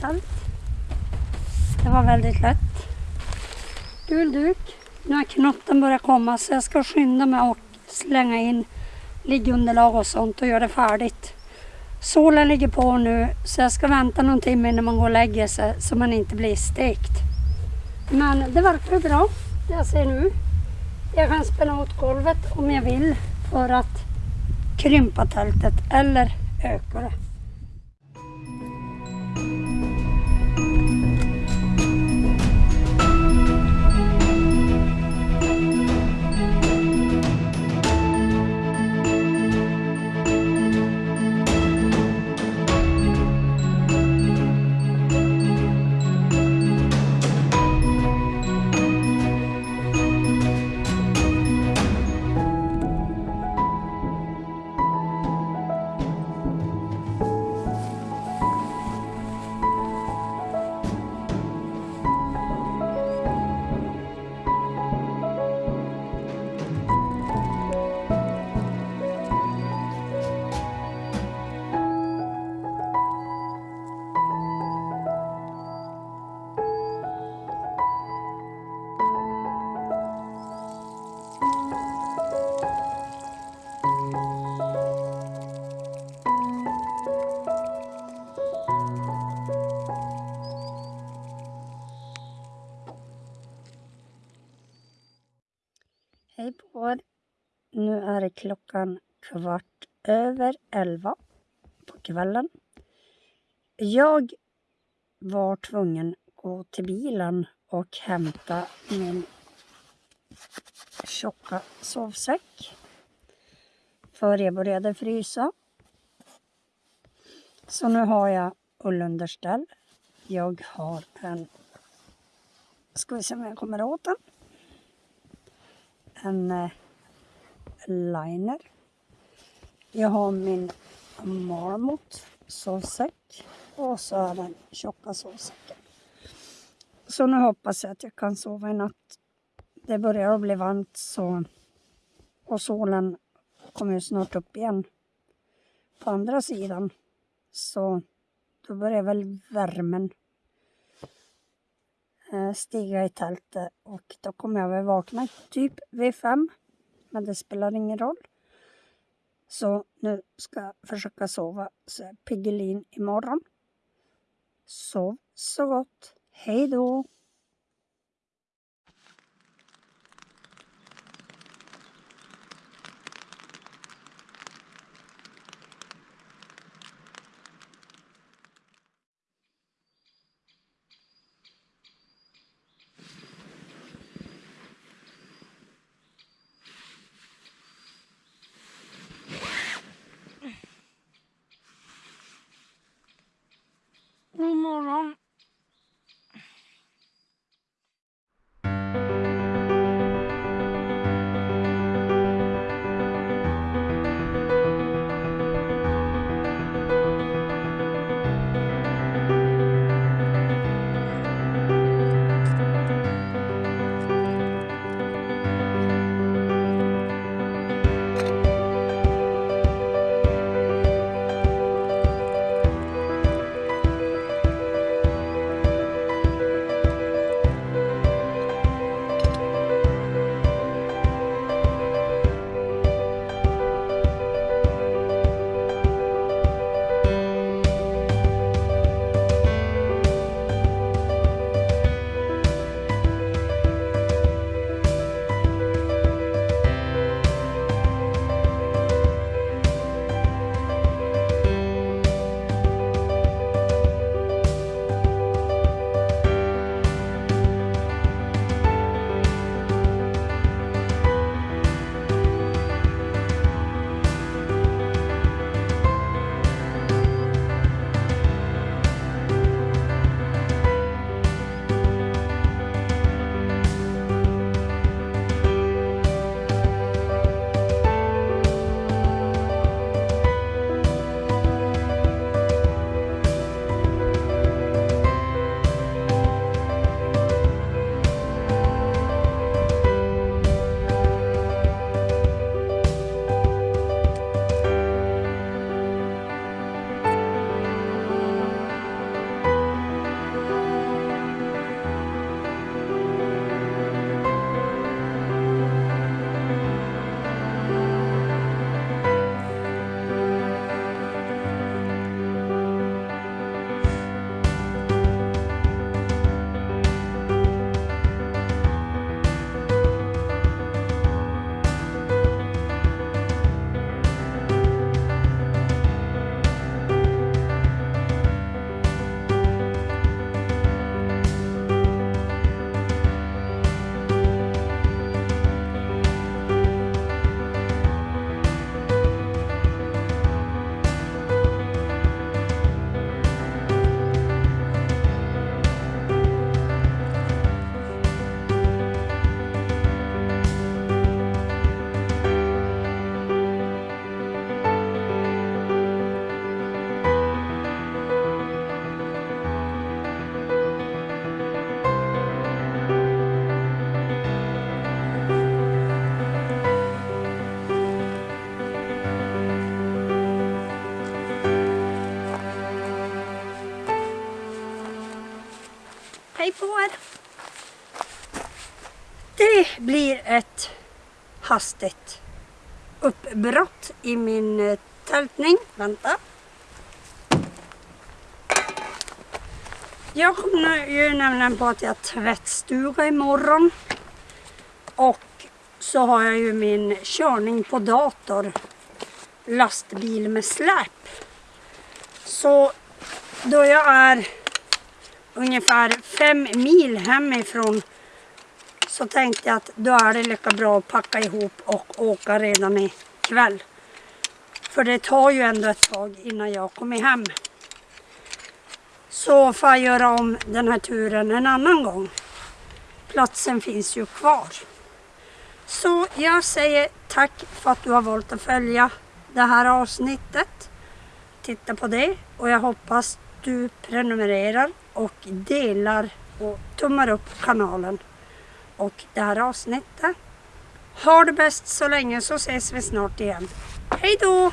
tält. Det var väldigt lätt. Gul duk. Nu har knotten börjat komma så jag ska skynda mig och slänga in liggunderlag och sånt och göra det färdigt. Solen ligger på nu så jag ska vänta någon timme innan man går och lägger sig så man inte blir stekt. Men det verkar bra det jag ser nu. Jag kan spänna åt golvet om jag vill för att krympa tältet eller öka det. Hej på er. Nu är det klockan kvart över elva på kvällen. Jag var tvungen att gå till bilen och hämta min tjocka sovsäck. För jag började frysa. Så nu har jag ullunderställ. Jag har en... Ska vi se om jag kommer åt den en eh, liner. Jag har min marmot sovsäck och så är den tjocka sovsäcken. Så nu hoppas jag att jag kan sova i natt. Det börjar att bli varmt så och solen kommer ju snart upp igen på andra sidan. Så då börjar väl värmen Eh, stiga i tältet eh, och då kommer jag väl vakna typ vid fem. Men det spelar ingen roll. Så nu ska jag försöka sova så jag är piggelin imorgon. Sov så gott. Hej då! Hej på er! Det blir ett hastigt uppbrott i min eh, tältning. Vänta. Jag kommer ju nämligen på att jag tvättstuga imorgon. Och så har jag ju min körning på dator. Lastbil med släp. Så då jag är ungefär fem mil hemifrån så tänkte jag att då är det lika bra att packa ihop och åka redan ikväll. För det tar ju ändå ett tag innan jag kommer hem. Så får jag göra om den här turen en annan gång. Platsen finns ju kvar. Så jag säger tack för att du har valt att följa det här avsnittet. Titta på det och jag hoppas du prenumererar och delar och tummar upp kanalen och det här avsnittet. Ha det bäst så länge så ses vi snart igen. Hej då!